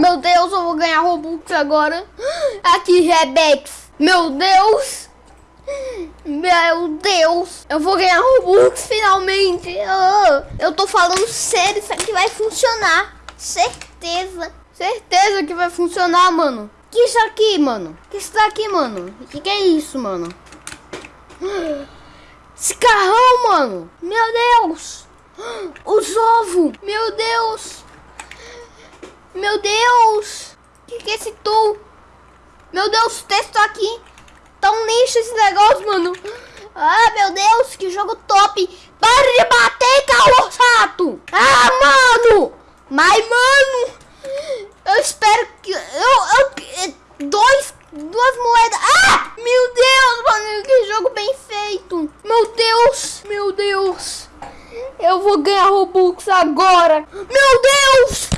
Meu Deus, eu vou ganhar Robux agora. Aqui, Rebex. Meu Deus. Meu Deus. Eu vou ganhar Robux finalmente. Ah, eu tô falando sério, isso aqui vai funcionar. Certeza. Certeza que vai funcionar, mano. Que isso aqui, mano? Que isso aqui, mano? Que, que é isso, mano? Esse carrão, mano. Meu Deus. Os ovos. Meu Deus. Meu Deus! Que, que é esse tool? Meu Deus, o texto aqui. Um lixo esse negócio, mano. Ah, meu Deus, que jogo top. Para de bater, Carlos Rato. Ah, mano. Mas, mano, eu espero que... Eu, eu, dois, duas moedas. Ah, meu Deus, mano, que jogo bem feito. Meu Deus, meu Deus. Eu vou ganhar Robux agora. Meu Deus.